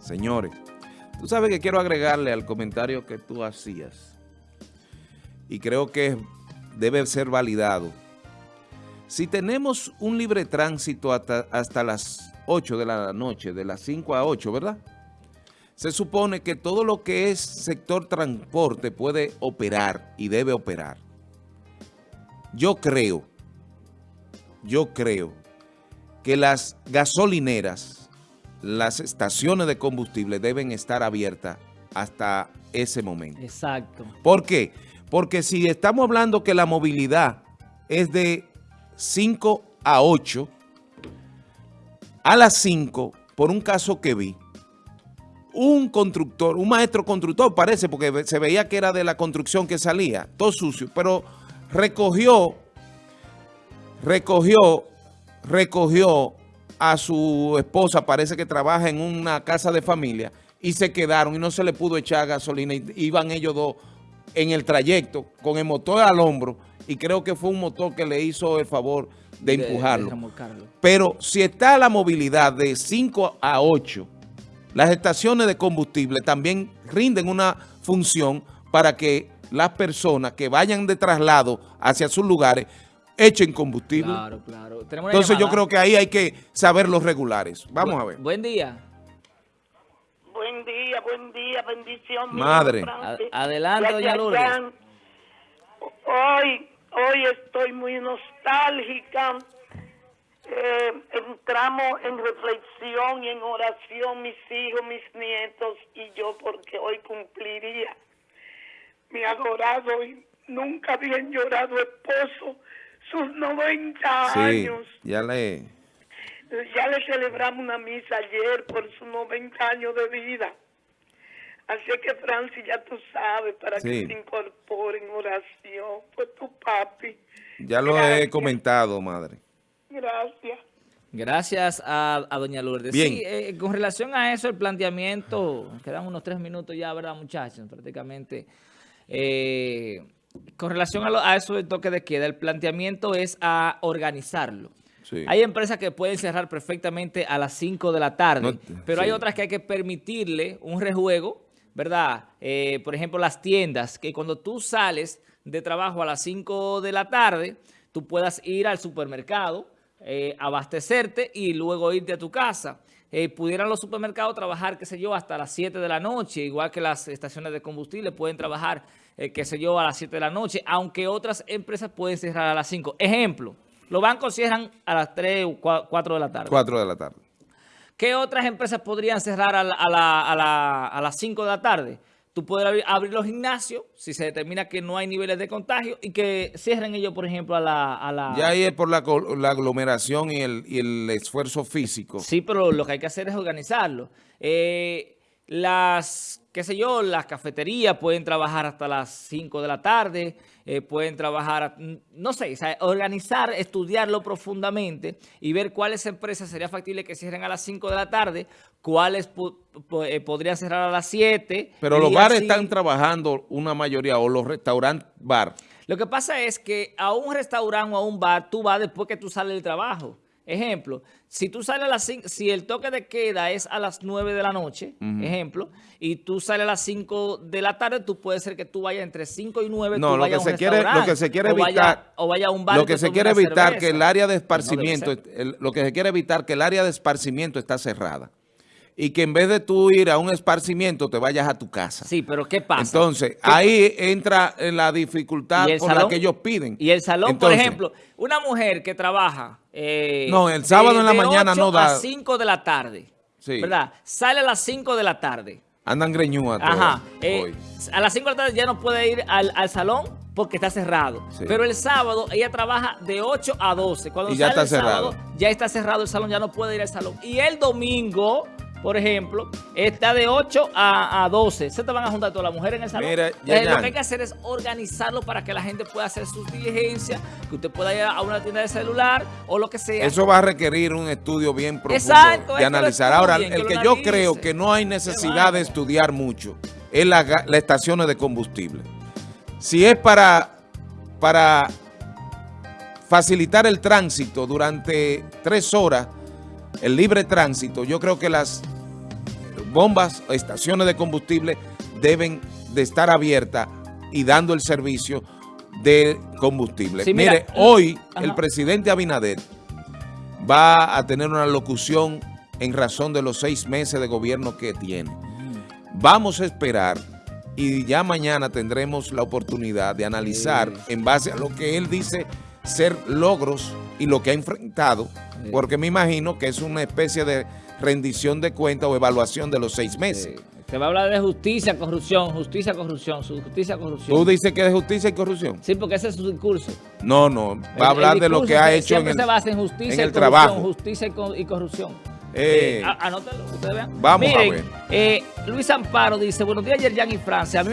Señores, tú sabes que quiero agregarle al comentario que tú hacías y creo que debe ser validado. Si tenemos un libre tránsito hasta, hasta las 8 de la noche, de las 5 a 8, ¿verdad? Se supone que todo lo que es sector transporte puede operar y debe operar. Yo creo, yo creo que las gasolineras, las estaciones de combustible deben estar abiertas hasta ese momento. Exacto. ¿Por qué? Porque si estamos hablando que la movilidad es de 5 a 8, a las 5, por un caso que vi, un constructor, un maestro constructor parece, porque se veía que era de la construcción que salía, todo sucio, pero recogió, recogió, recogió a su esposa, parece que trabaja en una casa de familia, y se quedaron y no se le pudo echar gasolina, y iban ellos dos en el trayecto con el motor al hombro, y creo que fue un motor que le hizo el favor de, de empujarlo. De Pero si está la movilidad de 5 a 8, las estaciones de combustible también rinden una función para que las personas que vayan de traslado hacia sus lugares echen combustible. Claro, claro. Entonces yo creo que ahí hay que saber los regulares. Vamos a ver. Buen día. Buen día, buen día, bendición. Madre. adelante, doña Lourdes. Hoy, hoy estoy muy nostálgica eh, entramos en reflexión y en oración mis hijos, mis nietos y yo porque hoy cumpliría mi adorado y nunca bien llorado esposo sus 90 sí, años. ya le... Ya le celebramos una misa ayer por sus 90 años de vida. Así que, Francis, ya tú sabes, para que se incorpore en oración por tu papi. Ya lo he comentado, madre. Gracias. Gracias a, doña Lourdes. Bien. Sí, eh, con relación a eso, el planteamiento, quedan unos tres minutos ya, ¿verdad, muchachos? Prácticamente. Eh, con relación a, eso del toque de queda, el planteamiento es a organizarlo. Hay empresas que pueden cerrar perfectamente a las 5 de la tarde, pero hay otras que hay que permitirle un rejuego, ¿verdad? Eh, por ejemplo, las tiendas, que cuando tú sales de trabajo a las 5 de la tarde, tú puedas ir al supermercado, eh, abastecerte y luego irte a tu casa. Eh, pudieran los supermercados trabajar, qué sé yo, hasta las 7 de la noche, igual que las estaciones de combustible pueden trabajar, eh, qué sé yo, a las 7 de la noche, aunque otras empresas pueden cerrar a las 5. Ejemplo, los bancos cierran a las 3 o 4 de la tarde. 4 de la tarde. ¿Qué otras empresas podrían cerrar a, a, a las 5 de la tarde? Tú puedes abrir, los gimnasios si se determina que no hay niveles de contagio y que cierren ellos, por ejemplo, a la... Ya ahí es por la, aglomeración y el, y el, esfuerzo físico. Sí, pero lo que hay que hacer es organizarlo. Eh, las, qué sé yo, las cafeterías pueden trabajar hasta las 5 de la tarde, eh, pueden trabajar, no sé, organizar, estudiarlo profundamente y ver cuáles empresas sería factible que cierren a las 5 de la tarde, cuáles eh, podrían cerrar a las 7. Pero los bares están trabajando una mayoría, o los restaurantes bar. Lo que pasa es que a un restaurante o a un bar, tú vas después que tú sales del trabajo. Ejemplo, si tú sales a las 5, si el toque de queda es a las 9 de la noche, ejemplo, y tú sales a las 5 de la tarde, tú puedes ser que tú vayas entre 5 y 9, no, lo que, se quiere, lo que se quiere evitar, o vaya, a un bar lo que se quiere evitar que el área de esparcimiento, lo que se quiere evitar que el área de esparcimiento está cerrada y que en vez de tú ir a un esparcimiento te vayas a tu casa. Sí, pero ¿qué pasa? Entonces, ahí entra la dificultad por la que ellos piden. Y el salón, por ejemplo, una mujer que trabaja... Eh, no, el sábado en la mañana no da... a 5 de la tarde, sí. ¿verdad? Sale a las 5 de la tarde. Andan greñúas Ajá. Eh, a las 5 de la tarde ya no puede ir al, salón porque está cerrado. Pero el sábado ella trabaja de 8 a 12. Cuando y ya está cerrado. ya está cerrado el salón, ya no puede ir al salón. Y el domingo por ejemplo, está de 8 a, 12. Se te van a juntar todas las mujeres en el salón. Mira, lo que hay que hacer es organizarlo para que la gente pueda hacer sus diligencias, que usted pueda ir a una tienda de celular o lo que sea. Eso va a requerir un estudio bien profundo de analizar. Ahora, el que yo creo que no hay necesidad de estudiar mucho es la, estación estaciones de combustible. Si es para, para facilitar el tránsito durante tres horas, el libre tránsito, yo creo que las bombas, estaciones de combustible deben de estar abiertas y dando el servicio de combustible. Sí, mira, Mire, hoy ajá. el presidente Abinader va a tener una locución en razón de los seis meses de gobierno que tiene. Vamos a esperar y ya mañana tendremos la oportunidad de analizar en base a lo que él dice ser logros y lo que ha enfrentado, porque me imagino que es una especie de rendición de cuenta o evaluación de los seis meses. Sí. Se va a hablar de justicia, corrupción, justicia, corrupción, justicia, corrupción. ¿Tú dices que es justicia y corrupción? Sí, porque ese es su discurso. No, no, va a hablar de lo que ha hecho en el, se basa en justicia en y el corrupción, trabajo. justicia y, co- y corrupción. Eh, Eh, a- anótalo, ustedes vean. vamos a Miren, ver. eh, Luis Amparo dice, buenos días, Yerjan y Francia. A mí